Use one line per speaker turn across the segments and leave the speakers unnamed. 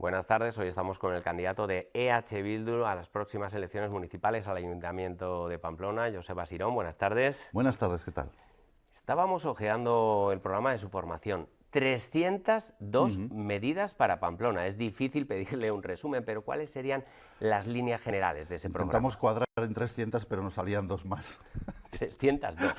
Buenas tardes, hoy estamos con el candidato de EH Bildu a las próximas elecciones municipales al Ayuntamiento de Pamplona, Joseba Sirón. Buenas tardes.
Buenas tardes, ¿qué tal?
Estábamos ojeando el programa de su formación. 302 medidas para Pamplona. Es difícil pedirle un resumen, pero ¿cuáles serían las líneas generales de ese
Intentamos
programa?
cuadrar en 300, pero nos salían dos más.
302.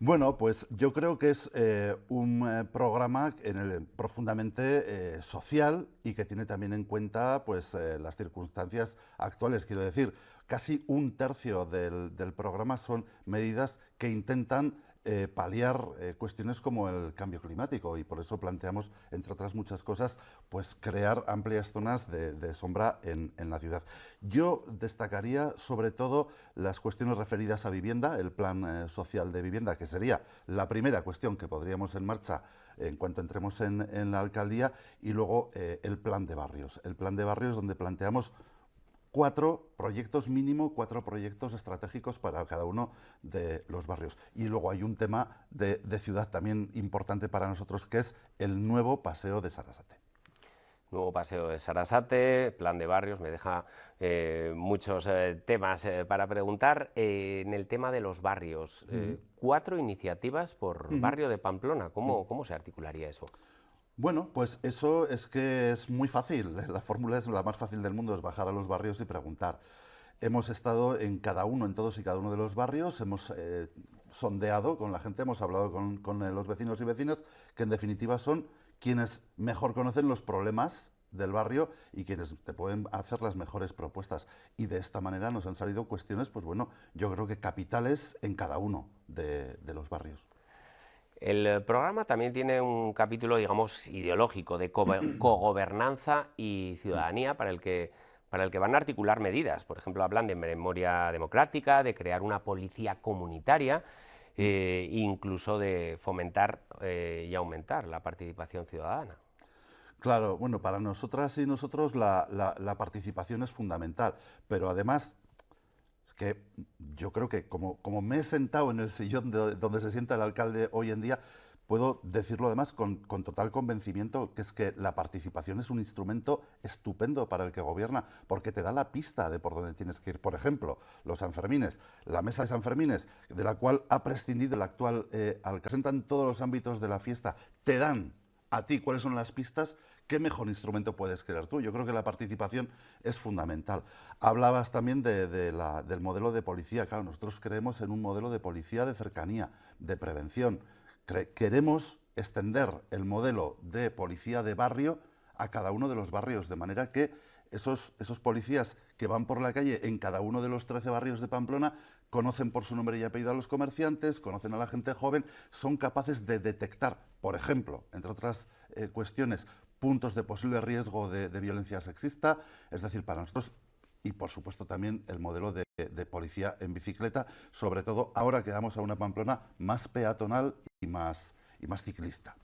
Bueno, pues yo creo que es eh, un eh, programa en el, profundamente eh, social y que tiene también en cuenta pues, las circunstancias actuales. Quiero decir, casi un tercio del programa son medidas que intentan eh, paliar eh, cuestiones como el cambio climático y por eso planteamos, entre otras muchas cosas, pues crear amplias zonas de, sombra en, la ciudad. Yo destacaría sobre todo las cuestiones referidas a vivienda, el plan eh, social de vivienda, que sería la primera cuestión que podríamos en marcha en cuanto entremos en, en la alcaldía, y luego el plan de barrios. El plan de barrios donde planteamos cuatro proyectos mínimo, cuatro proyectos estratégicos para cada uno de los barrios. Y luego hay un tema de, ciudad también importante para nosotros, que es el nuevo paseo de Sarasate.
Nuevo paseo de Sarasate, plan de barrios, me deja eh, muchos eh, temas eh, para preguntar. en el tema de los barrios, cuatro iniciativas por barrio de Pamplona, ¿cómo, ¿cómo se articularía eso?
Bueno, pues eso es que es muy fácil. La fórmula es la más fácil del mundo, es bajar a los barrios y preguntar. Hemos estado en cada uno, en todos y cada uno de los barrios, hemos eh, sondeado con la gente, hemos hablado con, eh, los vecinos y vecinas, que en definitiva son quienes mejor conocen los problemas del barrio y quienes te pueden hacer las mejores propuestas. Y de esta manera nos han salido cuestiones, pues bueno, yo creo que capitales en cada uno de los barrios.
El eh, programa también tiene un capítulo, digamos, ideológico de cogobernanza y ciudadanía para el que para el que van a articular medidas. Por ejemplo, hablan de memoria democrática, de crear una policía comunitaria, eh, incluso de fomentar eh, y aumentar la participación ciudadana.
Claro, bueno, para nosotras y nosotros la, la participación es fundamental, pero además que yo creo que como, como me he sentado en el sillón donde se sienta el alcalde hoy en día, puedo decirlo además con, con, total convencimiento, que es que la participación es un instrumento estupendo para el que gobierna, porque te da la pista de por dónde tienes que ir. Por ejemplo, los Sanfermines, la mesa de Sanfermines, de la cual ha prescindido el actual eh, alcalde, en todos los ámbitos de la fiesta, te dan a ti cuáles son las pistas ¿qué mejor instrumento puedes crear tú? Yo creo que la participación es fundamental. Hablabas también del modelo de policía. Claro, nosotros creemos en un modelo de policía de cercanía, de prevención. queremos extender el modelo de policía de barrio a cada uno de los barrios, de manera que esos, esos policías que van por la calle en cada uno de los 13 barrios de Pamplona conocen por su nombre y apellido a los comerciantes, conocen a la gente joven, son capaces de detectar, por ejemplo, entre otras eh, cuestiones, puntos de posible riesgo de, violencia sexista, es decir, para nosotros y por supuesto también el modelo de, policía en bicicleta, sobre todo ahora que vamos a una Pamplona más peatonal y más, y más ciclista.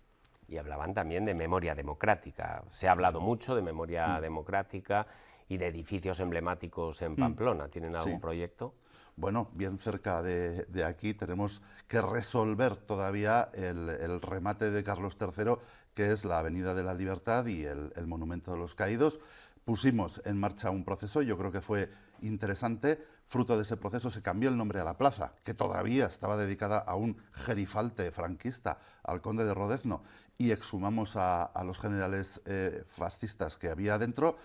Y hablaban también de memoria democrática. Se ha hablado mucho de memoria mm. democrática y de edificios emblemáticos en mm. Pamplona. ¿Tienen algún proyecto?
Bueno, bien cerca de, aquí tenemos que resolver todavía el, el remate de Carlos III que es la Avenida de la Libertad y el, Monumento de los Caídos. Pusimos en marcha un proceso, yo creo que fue interesante. Fruto de ese proceso se cambió el nombre a la plaza, que todavía estaba dedicada a un gerifalte franquista, al conde de Rodezno, y exhumamos a, los generales eh, fascistas que había dentro.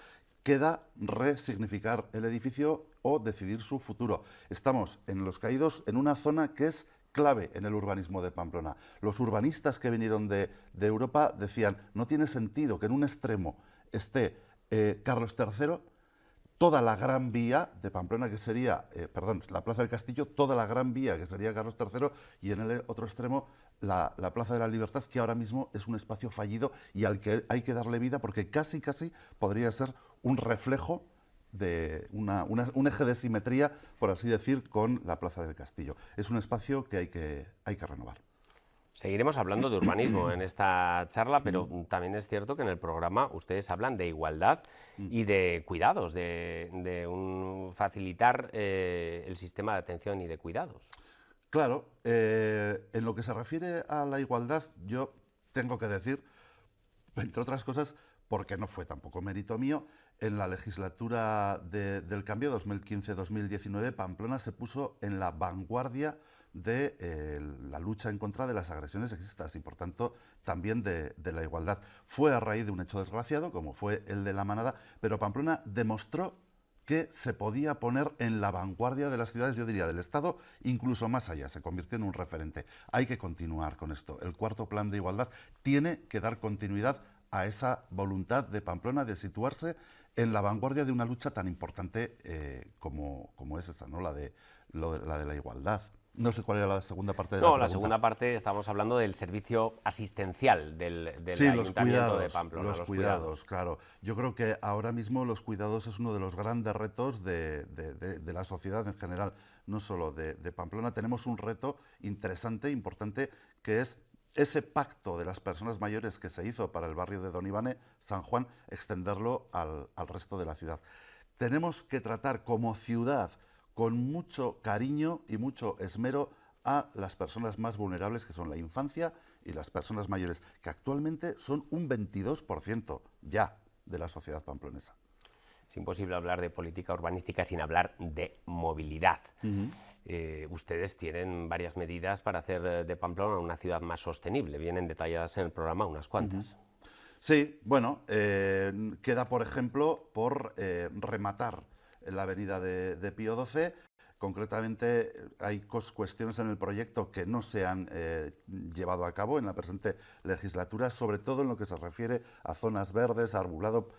Queda resignificar el edificio o decidir su futuro. Estamos en Los Caídos en una zona que es clave en el urbanismo de Pamplona. Los urbanistas que vinieron de, Europa decían, no tiene sentido que en un extremo esté eh, Carlos III, toda la gran vía de Pamplona, que sería, eh, perdón, la Plaza del Castillo, toda la gran vía, que sería Carlos III, y en el otro extremo la, la, Plaza de la Libertad, que ahora mismo es un espacio fallido y al que hay que darle vida porque casi, casi podría ser un reflejo de un eje de simetría, por así decir, con la Plaza del Castillo. Es un espacio que hay que, hay que renovar.
Seguiremos hablando de urbanismo en esta charla, pero mm. también es cierto que en el programa ustedes hablan de igualdad mm. y de cuidados, de, un facilitar eh, el sistema de atención y de cuidados.
Claro, eh, en lo que se refiere a la igualdad, yo tengo que decir, entre otras cosas, porque no fue tampoco mérito mío, en la legislatura del cambio 2015-2019 Pamplona se puso en la vanguardia de eh, la lucha en contra de las agresiones sexistas y por tanto también de, de, la igualdad. Fue a raíz de un hecho desgraciado como fue el de la manada, pero Pamplona demostró que se podía poner en la vanguardia de las ciudades, yo diría, del Estado, incluso más allá, se convirtió en un referente. Hay que continuar con esto. El cuarto plan de igualdad tiene que dar continuidad a esa voluntad de Pamplona de situarse en la vanguardia de una lucha tan importante eh, como, como, es esa, ¿no? la, de, la de la igualdad. No sé cuál era la segunda parte de
no,
la
No, la segunda parte estamos hablando del servicio asistencial del, del sí, Ayuntamiento de Pamplona.
Los, los cuidados, cuidados, claro. Yo creo que ahora mismo los cuidados es uno de los grandes retos de, de, de la sociedad en general, no solo de, Pamplona. Tenemos un reto interesante, importante, que es ese pacto de las personas mayores que se hizo para el barrio de Don Ivane, San Juan, extenderlo al, al resto de la ciudad. Tenemos que tratar como ciudad con mucho cariño y mucho esmero a las personas más vulnerables, que son la infancia y las personas mayores, que actualmente son un 22% ya de la sociedad pamplonesa.
Es imposible hablar de política urbanística sin hablar de movilidad. Uh -huh. Eh, ustedes tienen varias medidas para hacer de Pamplona una ciudad más sostenible. Vienen detalladas en el programa unas cuantas.
Sí, bueno, eh, queda, por ejemplo, por eh, rematar la avenida de, de Pío XII. Concretamente, hay cuestiones en el proyecto que no se han eh, llevado a cabo en la presente legislatura, sobre todo en lo que se refiere a zonas verdes, arbulado,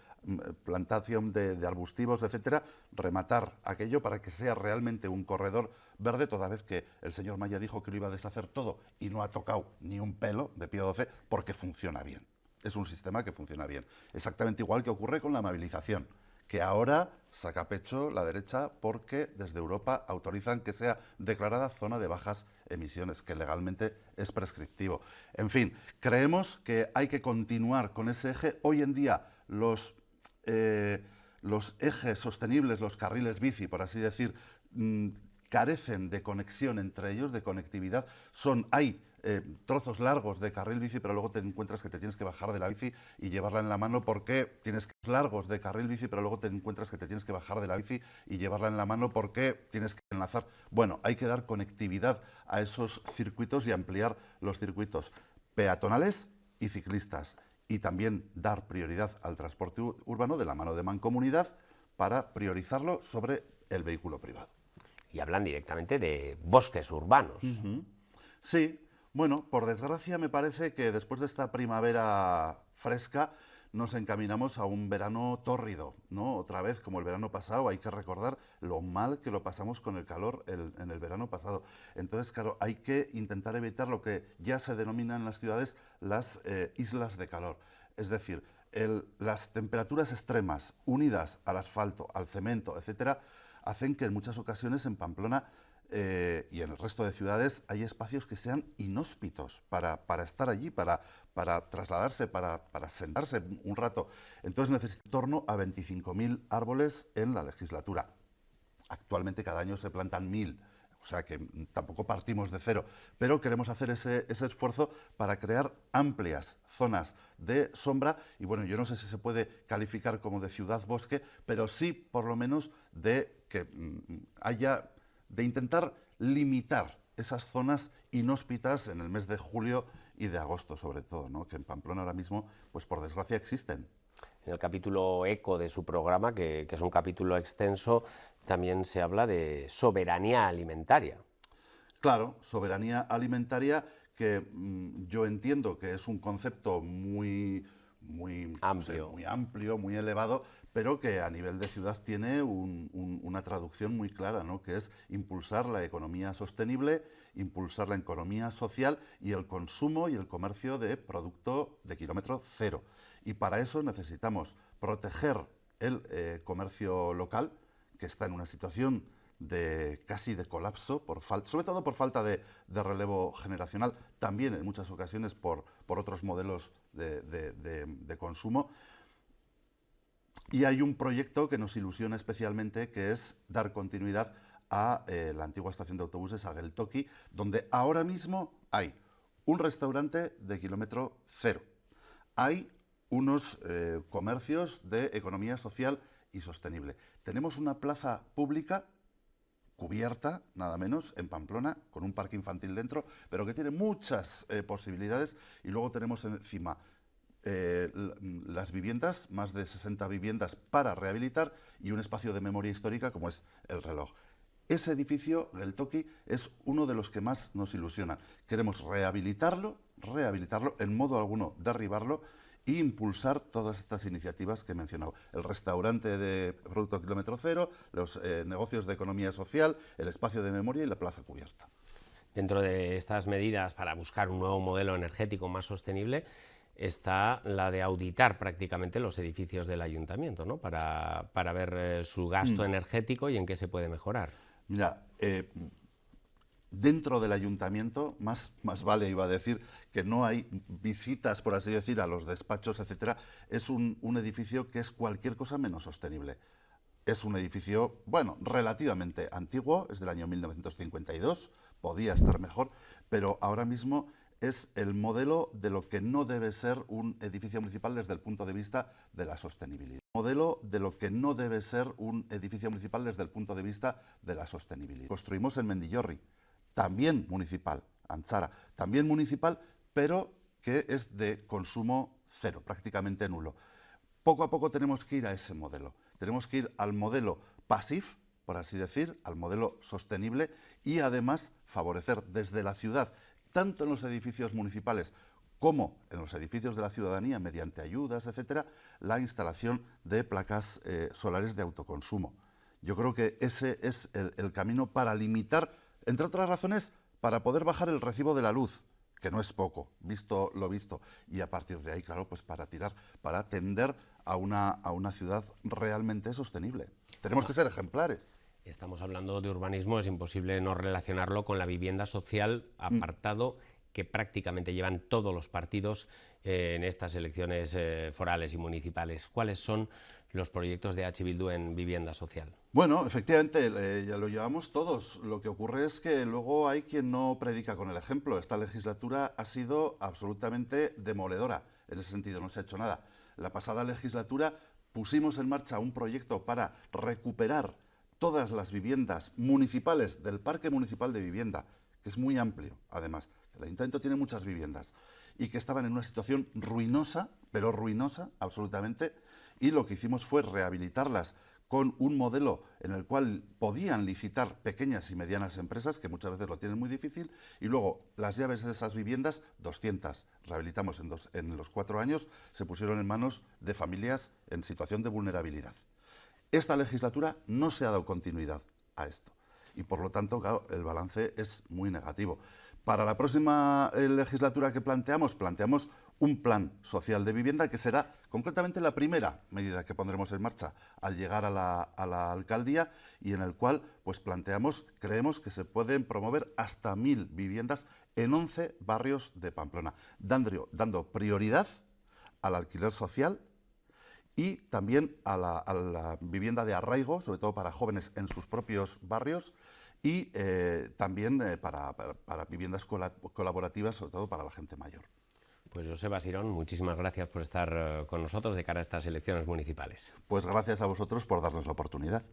plantación de, arbustivos, etcétera, rematar aquello para que sea realmente un corredor verde, toda vez que el señor Maya dijo que lo iba a deshacer todo y no ha tocado ni un pelo de Pío XII porque funciona bien. Es un sistema que funciona bien. Exactamente igual que ocurre con la movilización que ahora saca pecho la derecha porque desde Europa autorizan que sea declarada zona de bajas emisiones, que legalmente es prescriptivo. En fin, creemos que hay que continuar con ese eje. Hoy en día los, eh, los ejes sostenibles, los carriles bici, por así decir, mmm, carecen de conexión entre ellos, de conectividad. Son, hay eh, trozos largos de carril bici, pero luego te encuentras que te tienes que bajar de la bici y llevarla en la mano porque tienes que largos de carril bici, pero luego te encuentras que te tienes que bajar de la bici y llevarla en la mano porque tienes que enlazar. Bueno, hay que dar conectividad a esos circuitos y ampliar los circuitos peatonales y ciclistas y también dar prioridad al transporte urbano de la mano de mancomunidad para priorizarlo sobre el vehículo privado.
Y hablan directamente de bosques urbanos.
Uh -huh. Sí, bueno, por desgracia me parece que después de esta primavera fresca nos encaminamos a un verano tórrido, ¿no? Otra vez, como el verano pasado, hay que recordar lo mal que lo pasamos con el calor en el verano pasado. Entonces, claro, hay que intentar evitar lo que ya se denomina en las ciudades las eh, islas de calor. Es decir, las temperaturas extremas unidas al asfalto, al cemento, etcétera, hacen que en muchas ocasiones en Pamplona eh, y en el resto de ciudades hay espacios que sean inhóspitos para, para estar allí, para, para trasladarse, para, para, sentarse un rato. Entonces necesita en torno a 25.000 árboles en la legislatura. Actualmente cada año se plantan 1.000, o sea que tampoco partimos de cero, pero queremos hacer ese, ese esfuerzo para crear amplias zonas de sombra y bueno, yo no sé si se puede calificar como de ciudad-bosque, pero sí por lo menos de que mm, haya de intentar limitar esas zonas inhóspitas en el mes de julio y de agosto, sobre todo, ¿no? que en Pamplona ahora mismo, pues por desgracia, existen.
En el capítulo ECO de su programa, que, que es un capítulo extenso, también se habla de soberanía alimentaria.
Claro, soberanía alimentaria que mmm, yo entiendo que es un concepto muy, muy
amplio.
No sé, muy amplio, muy elevado, pero que a nivel de ciudad tiene un, un, una traducción muy clara, ¿no? que es impulsar la economía sostenible, impulsar la economía social y el consumo y el comercio de producto de kilómetro cero. Y para eso necesitamos proteger el eh, comercio local, que está en una situación de casi de colapso, sobre todo por falta de, relevo generacional, también en muchas ocasiones por, otros modelos de, de, de consumo, y hay un proyecto que nos ilusiona especialmente, que es dar continuidad a eh, la antigua estación de autobuses, a Geltoki, donde ahora mismo hay un restaurante de kilómetro cero. Hay unos eh, comercios de economía social y sostenible. Tenemos una plaza pública cubierta, nada menos, en Pamplona, con un parque infantil dentro, pero que tiene muchas eh, posibilidades y luego tenemos encima eh, las viviendas, más de 60 viviendas para rehabilitar y un espacio de memoria histórica como es el reloj. Ese edificio, el Toki, es uno de los que más nos ilusiona. Queremos rehabilitarlo, rehabilitarlo, en modo alguno derribarlo e impulsar todas estas iniciativas que he mencionado. El restaurante de producto kilómetro cero, los eh, negocios de economía social, el espacio de memoria y la plaza cubierta.
Dentro de estas medidas para buscar un nuevo modelo energético más sostenible, está la de auditar prácticamente los edificios del ayuntamiento, ¿no? para, ver eh, su gasto mm. energético y en qué se puede mejorar.
Mira, eh, dentro del ayuntamiento, más, más vale iba a decir que no hay visitas, por así decir, a los despachos, etcétera, es un, un edificio que es cualquier cosa menos sostenible. Es un edificio, bueno, relativamente antiguo, es del año 1952, podía estar mejor, pero ahora mismo es el modelo de lo que no debe ser un edificio municipal desde el punto de vista de la sostenibilidad. Modelo de lo que no debe ser un edificio municipal desde el punto de vista de la sostenibilidad. Construimos en Mendillorri, también municipal, Anzara, también municipal, pero que es de consumo cero, prácticamente nulo. Poco a poco tenemos que ir a ese modelo. Tenemos que ir al modelo PASIF, por así decir, al modelo sostenible y además favorecer desde la ciudad tanto en los edificios municipales como en los edificios de la ciudadanía, mediante ayudas, etcétera, la instalación de placas eh, solares de autoconsumo. Yo creo que ese es el, camino para limitar, entre otras razones, para poder bajar el recibo de la luz, que no es poco, visto lo visto, y a partir de ahí, claro, pues para tirar, para tender a una, a una ciudad realmente sostenible. Tenemos que ser ejemplares.
Estamos hablando de urbanismo, es imposible no relacionarlo con la vivienda social, apartado que prácticamente llevan todos los partidos eh, en estas elecciones eh, forales y municipales. ¿Cuáles son los proyectos de H. Bildu en vivienda social?
Bueno, efectivamente, ya lo llevamos todos. Lo que ocurre es que luego hay quien no predica con el ejemplo. Esta legislatura ha sido absolutamente demoledora. En ese sentido, no se ha hecho nada. La pasada legislatura pusimos en marcha un proyecto para recuperar todas las viviendas municipales del Parque Municipal de Vivienda, que es muy amplio, además. El Ayuntamiento tiene muchas viviendas y que estaban en una situación ruinosa, pero ruinosa absolutamente, y lo que hicimos fue rehabilitarlas con un modelo en el cual podían licitar pequeñas y medianas empresas, que muchas veces lo tienen muy difícil, y luego las llaves de esas viviendas, 200, rehabilitamos en, en los cuatro años, se pusieron en manos de familias en situación de vulnerabilidad. Esta legislatura no se ha dado continuidad a esto y por lo tanto el balance es muy negativo. Para la próxima eh, legislatura que planteamos, planteamos un plan social de vivienda que será concretamente la primera medida que pondremos en marcha al llegar a la, alcaldía y en el cual pues planteamos, creemos que se pueden promover hasta mil viviendas en 11 barrios de Pamplona, dando prioridad al alquiler social y también a la, vivienda de arraigo, sobre todo para jóvenes en sus propios barrios, y eh, también eh, para, viviendas colaborativas, sobre todo para la gente mayor.
Pues Joseba Sirón, muchísimas gracias por estar eh, con nosotros de cara a estas elecciones municipales.
Pues gracias a vosotros por darnos la oportunidad.